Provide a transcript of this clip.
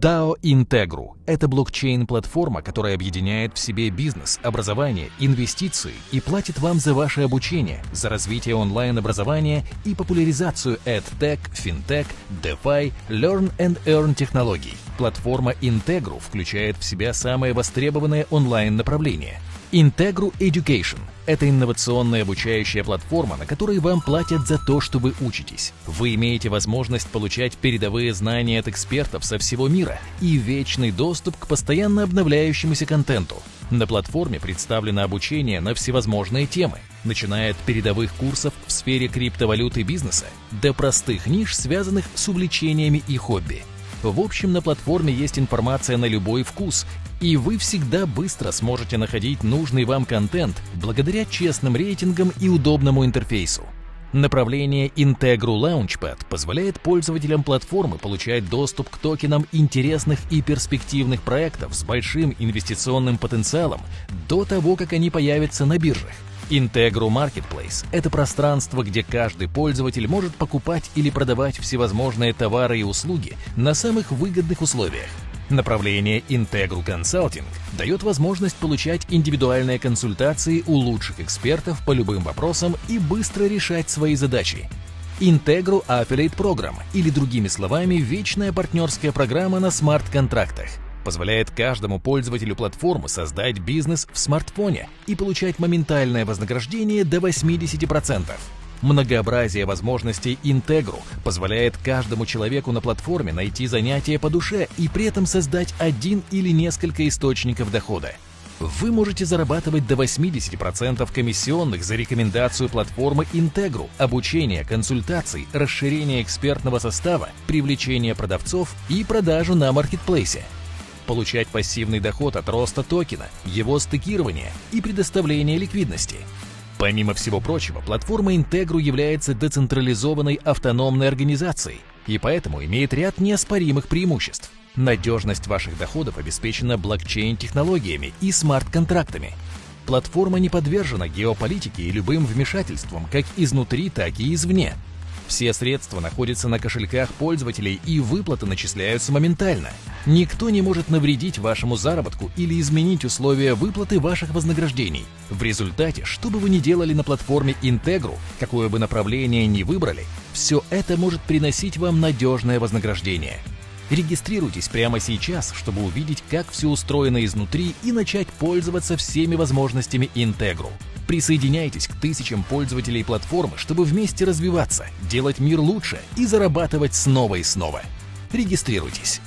DAO Integru – это блокчейн-платформа, которая объединяет в себе бизнес, образование, инвестиции и платит вам за ваше обучение, за развитие онлайн-образования и популяризацию EdTech, FinTech, DeFi, Learn and Earn технологий. Платформа Integru включает в себя самые востребованные онлайн-направления – Integru Education – это инновационная обучающая платформа, на которой вам платят за то, что вы учитесь. Вы имеете возможность получать передовые знания от экспертов со всего мира и вечный доступ к постоянно обновляющемуся контенту. На платформе представлено обучение на всевозможные темы, начиная от передовых курсов в сфере криптовалюты бизнеса до простых ниш, связанных с увлечениями и хобби. В общем, на платформе есть информация на любой вкус и вы всегда быстро сможете находить нужный вам контент благодаря честным рейтингам и удобному интерфейсу. Направление Integru Launchpad позволяет пользователям платформы получать доступ к токенам интересных и перспективных проектов с большим инвестиционным потенциалом до того, как они появятся на биржах. Integru Marketplace – это пространство, где каждый пользователь может покупать или продавать всевозможные товары и услуги на самых выгодных условиях. Направление Integral Consulting дает возможность получать индивидуальные консультации у лучших экспертов по любым вопросам и быстро решать свои задачи. Integral Affiliate Program, или другими словами, вечная партнерская программа на смарт-контрактах, позволяет каждому пользователю платформы создать бизнес в смартфоне и получать моментальное вознаграждение до 80%. Многообразие возможностей Integru позволяет каждому человеку на платформе найти занятие по душе и при этом создать один или несколько источников дохода. Вы можете зарабатывать до 80% комиссионных за рекомендацию платформы Integru, обучение, консультаций, расширение экспертного состава, привлечение продавцов и продажу на маркетплейсе получать пассивный доход от роста токена, его стыкирования и предоставления ликвидности – Помимо всего прочего, платформа Integru является децентрализованной автономной организацией и поэтому имеет ряд неоспоримых преимуществ. Надежность ваших доходов обеспечена блокчейн-технологиями и смарт-контрактами. Платформа не подвержена геополитике и любым вмешательствам как изнутри, так и извне – все средства находятся на кошельках пользователей и выплаты начисляются моментально. Никто не может навредить вашему заработку или изменить условия выплаты ваших вознаграждений. В результате, что бы вы ни делали на платформе Integru, какое бы направление ни выбрали, все это может приносить вам надежное вознаграждение. Регистрируйтесь прямо сейчас, чтобы увидеть, как все устроено изнутри и начать пользоваться всеми возможностями Integru. Присоединяйтесь к тысячам пользователей платформы, чтобы вместе развиваться, делать мир лучше и зарабатывать снова и снова. Регистрируйтесь.